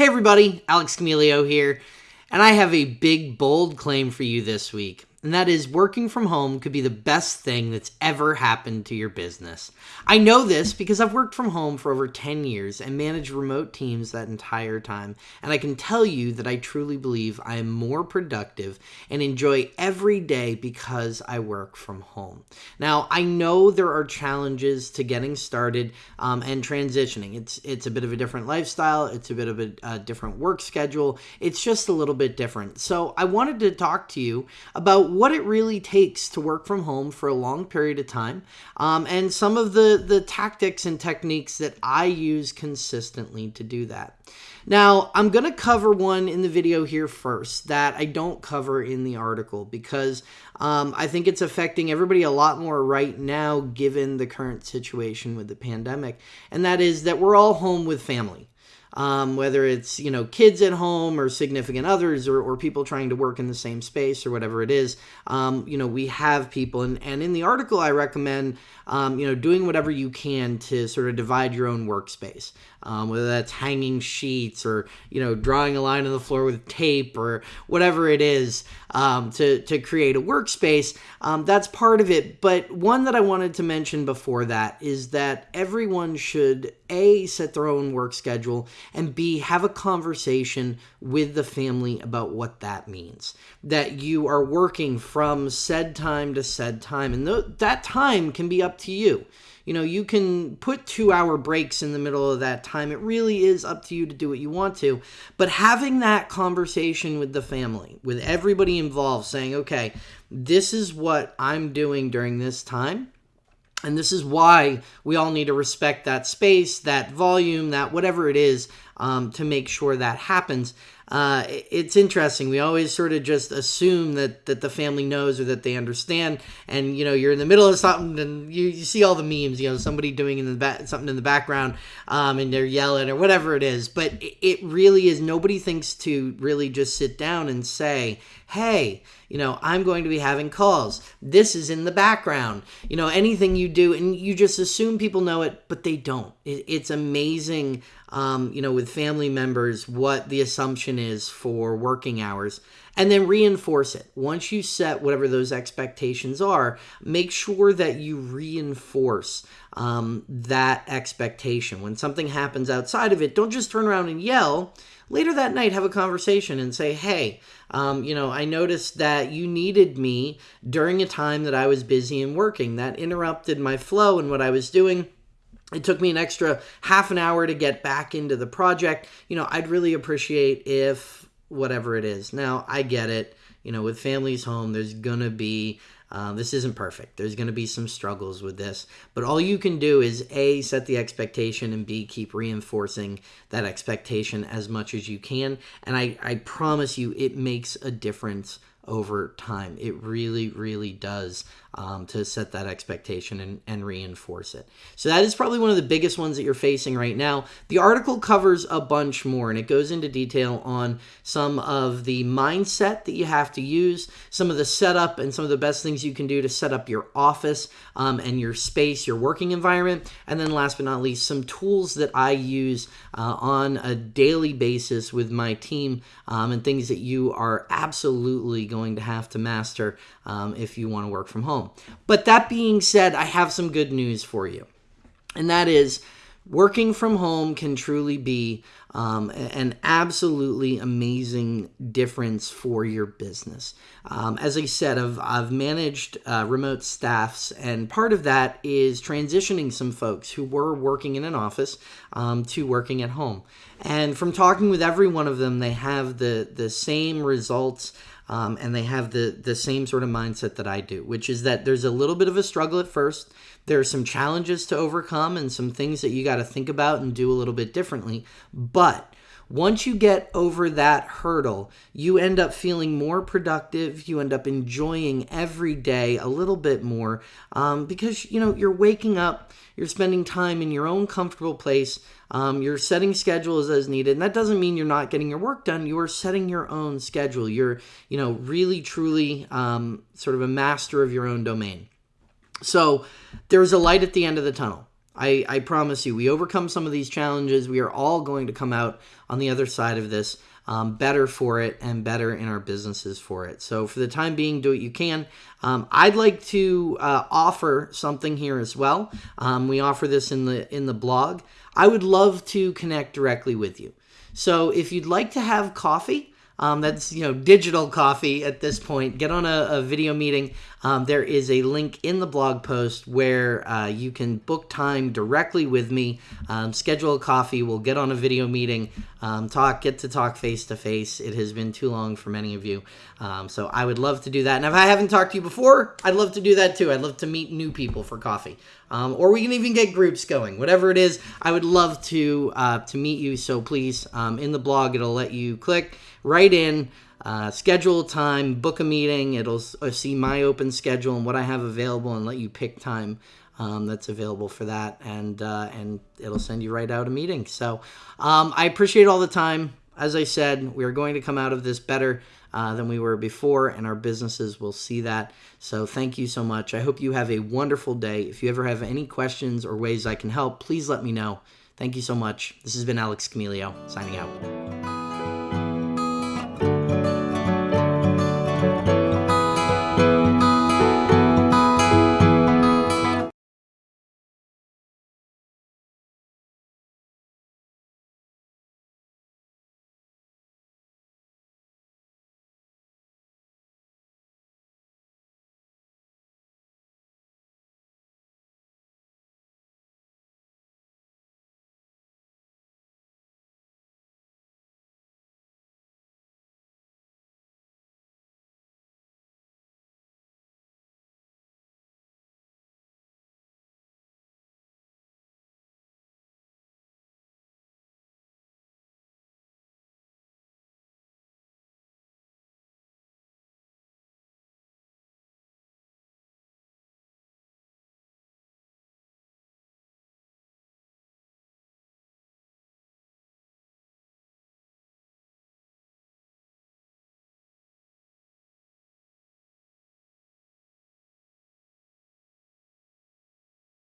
Hey everybody, Alex Camilio here, and I have a big, bold claim for you this week and that is working from home could be the best thing that's ever happened to your business. I know this because I've worked from home for over 10 years and managed remote teams that entire time, and I can tell you that I truly believe I am more productive and enjoy every day because I work from home. Now, I know there are challenges to getting started um, and transitioning. It's it's a bit of a different lifestyle, it's a bit of a, a different work schedule. It's just a little bit different. So, I wanted to talk to you about what it really takes to work from home for a long period of time, um, and some of the the tactics and techniques that I use consistently to do that. Now, I'm going to cover one in the video here first that I don't cover in the article because um, I think it's affecting everybody a lot more right now given the current situation with the pandemic, and that is that we're all home with family um, whether it's you know kids at home or significant others or, or people trying to work in the same space or whatever it is um, you know we have people. And, and in the article i recommend um, you know doing whatever you can to sort of divide your own workspace um, whether that's hanging sheets or you know drawing a line on the floor with tape or whatever it is um, to, to create a workspace um, that's part of it. But one that i wanted to mention before that is that everyone should a set their own work schedule and b have a conversation with the family about what that means that you are working from said time to said time and th- that time can be up to you you know, you can put two hour breaks in the middle of that time. It really is up to you to do what you want to. But having that conversation with the family, with everybody involved, saying, okay, this is what I'm doing during this time. And this is why we all need to respect that space, that volume, that whatever it is, um, to make sure that happens uh, it's interesting. We always sort of just assume that that the family knows or that they understand, and you know you're in the middle of something and you, you see all the memes. You know somebody doing in the back something in the background, um, and they're yelling or whatever it is. But it, really is. Nobody thinks to really just sit down and say, "Hey, you know, I'm going to be having calls. This is in the background. You know, anything you do, and you just assume people know it, but they don't. It, it's amazing um, you know, with family members, what the assumption is for working hours, and then reinforce it. Once you set whatever those expectations are, make sure that you reinforce um, that expectation. When something happens outside of it, don't just turn around and yell. Later that night, have a conversation and say, hey, um, you know, I noticed that you needed me during a time that I was busy and working. That interrupted my flow and what I was doing it took me an extra half an hour to get back into the project. You know, I'd really appreciate if whatever it is. Now, I get it. You know, with families home, there's going to be uh, this isn't perfect. There's going to be some struggles with this, but all you can do is A, set the expectation, and B, keep reinforcing that expectation as much as you can. And I, I promise you, it makes a difference over time. It really, really does um, to set that expectation and, and reinforce it. So that is probably one of the biggest ones that you're facing right now. The article covers a bunch more and it goes into detail on some of the mindset that you have to use, some of the setup, and some of the best things you can do to set up your office um, and your space, your working environment. And then last but not least, some tools that I use uh, on a daily basis with my team um, and things that you are absolutely going to have to master um, if you want to work from home. But that being said, I have some good news for you. And that is working from home can truly be um, an absolutely amazing difference for your business. Um, as I said, I've, I've managed uh, remote staffs, and part of that is transitioning some folks who were working in an office um, to working at home. And from talking with every one of them, they have the, the same results um, and they have the the same sort of mindset that I do, which is that there's a little bit of a struggle at first. There are some challenges to overcome and some things that you got to think about and do a little bit differently. But once you get over that hurdle, you end up feeling more productive. You end up enjoying every day a little bit more um, because you know you're waking up, you're spending time in your own comfortable place. Um, you're setting schedules as needed, and that doesn't mean you're not getting your work done. You are setting your own schedule. You're you know really truly um, sort of a master of your own domain. So there's a light at the end of the tunnel I, I promise you, we overcome some of these challenges. We are all going to come out on the other side of this um, better for it and better in our businesses for it. So, for the time being, do what you can. Um, I'd like to uh, offer something here as well. Um, we offer this in the in the blog. I would love to connect directly with you. So, if you'd like to have coffee, um, that's you know digital coffee at this point. Get on a, a video meeting. Um, there is a link in the blog post where uh, you can book time directly with me, um, schedule a coffee. We'll get on a video meeting, um, talk, get to talk face to face. It has been too long for many of you, um, so I would love to do that. And if I haven't talked to you before, I'd love to do that too. I'd love to meet new people for coffee. Um, or we can even get groups going. Whatever it is, I would love to uh, to meet you. So please, um, in the blog, it'll let you click right in, uh, schedule a time, book a meeting. It'll uh, see my open schedule and what I have available, and let you pick time. Um, that's available for that, and uh, and it'll send you right out a meeting. So um, I appreciate all the time. As I said, we are going to come out of this better uh, than we were before, and our businesses will see that. So thank you so much. I hope you have a wonderful day. If you ever have any questions or ways I can help, please let me know. Thank you so much. This has been Alex Camilio signing out.